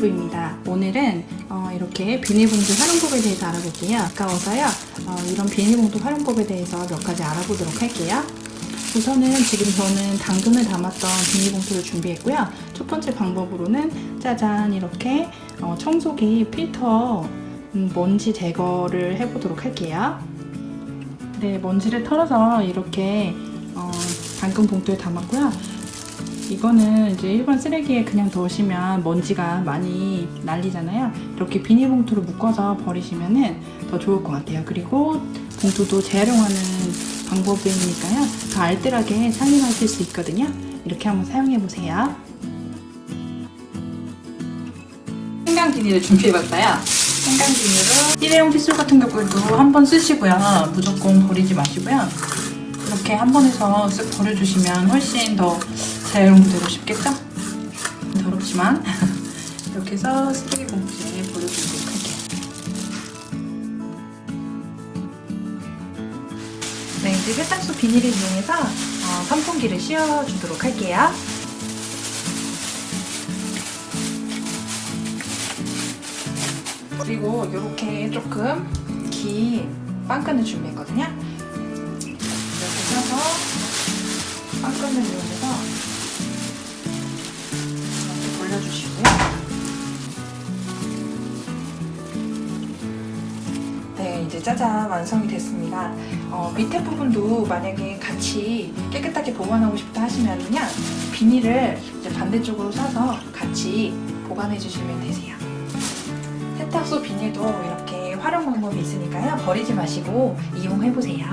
유튜브입니다. 오늘은 어, 이렇게 비닐봉투 활용법에 대해서 알아볼게요. 아까워서요. 어, 이런 비닐봉투 활용법에 대해서 몇 가지 알아보도록 할게요. 우선은 지금 저는 당근을 담았던 비닐봉투를 준비했고요. 첫 번째 방법으로는 짜잔 이렇게 어, 청소기 필터 음, 먼지 제거를 해보도록 할게요. 네, 먼지를 털어서 이렇게 어, 당근 봉투에 담았고요. 이거는 이제 일반 쓰레기에 그냥 넣으시면 먼지가 많이 날리잖아요. 이렇게 비닐봉투로 묶어서 버리시면 더 좋을 것 같아요. 그리고 봉투도 재활용하는 방법이니까요. 더 알뜰하게 사용하실 수 있거든요. 이렇게 한번 사용해 보세요. 생강 비닐을 준비해봤어요. 생강 비닐은 일회용 칫솔 같은 경우에도 한 번 쓰시고요. 무조건 버리지 마시고요. 이렇게 한 번에서 쓱 버려주시면 훨씬 더 재활용되고 싶겠죠? 더럽지만 이렇게 해서 쓰레기 봉투에 버려주도록 할게요. 네, 이제 세탁소 비닐을 이용해서 어, 선풍기를 씌워주도록 할게요. 그리고 이렇게 조금 긴 빵끈을 준비했거든요. 이렇게 펴서 빵끈을 이용해서 이제 짜잔 완성이 됐습니다. 어, 밑에 부분도 만약에 같이 깨끗하게 보관하고 싶다 하시면요 비닐을 이제 반대쪽으로 싸서 같이 보관해 주시면 되세요. 세탁소 비닐도 이렇게 활용 방법이 있으니까요 버리지 마시고 이용해 보세요.